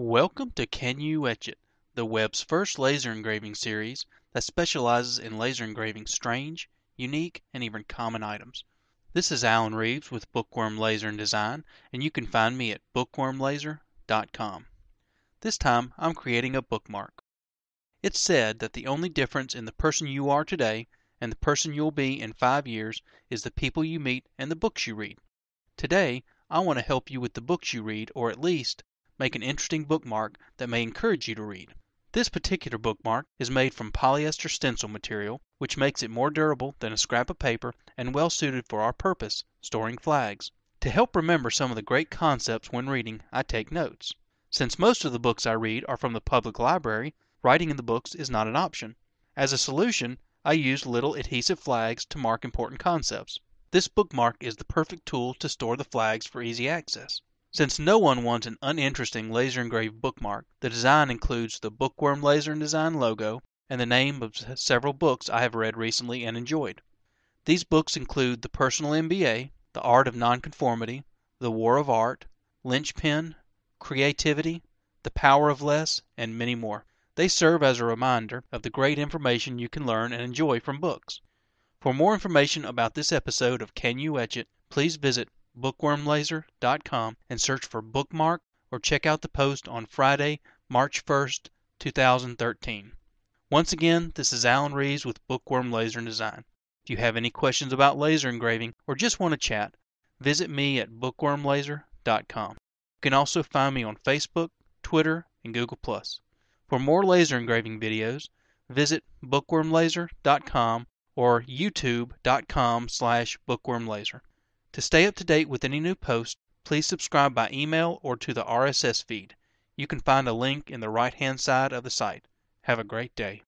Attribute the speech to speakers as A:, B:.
A: Welcome to Can You Etch It, the web's first laser engraving series that specializes in laser engraving strange, unique, and even common items. This is Alan Reeves with Bookworm Laser and Design, and you can find me at bookwormlaser.com. This time I'm creating a bookmark. It's said that the only difference in the person you are today and the person you'll be in five years is the people you meet and the books you read. Today, I want to help you with the books you read, or at least make an interesting bookmark that may encourage you to read. This particular bookmark is made from polyester stencil material, which makes it more durable than a scrap of paper and well suited for our purpose, storing flags. To help remember some of the great concepts when reading, I take notes. Since most of the books I read are from the public library, writing in the books is not an option. As a solution, I use little adhesive flags to mark important concepts. This bookmark is the perfect tool to store the flags for easy access. Since no one wants an uninteresting laser engraved bookmark, the design includes the Bookworm Laser and Design logo and the name of several books I have read recently and enjoyed. These books include The Personal MBA, The Art of Nonconformity, The War of Art, Linchpin, Creativity, The Power of Less, and many more. They serve as a reminder of the great information you can learn and enjoy from books. For more information about this episode of Can You Etch It, please visit bookwormlaser.com and search for bookmark or check out the post on Friday, March 1st, 2013. Once again, this is Alan Reeves with Bookworm Laser and Design. If you have any questions about laser engraving or just want to chat, visit me at bookwormlaser.com. You can also find me on Facebook, Twitter, and Google+. For more laser engraving videos, visit bookwormlaser.com or youtube.com slash bookwormlaser. To stay up to date with any new posts, please subscribe by email or to the RSS feed. You can find a link in the right hand side of the site. Have a great day.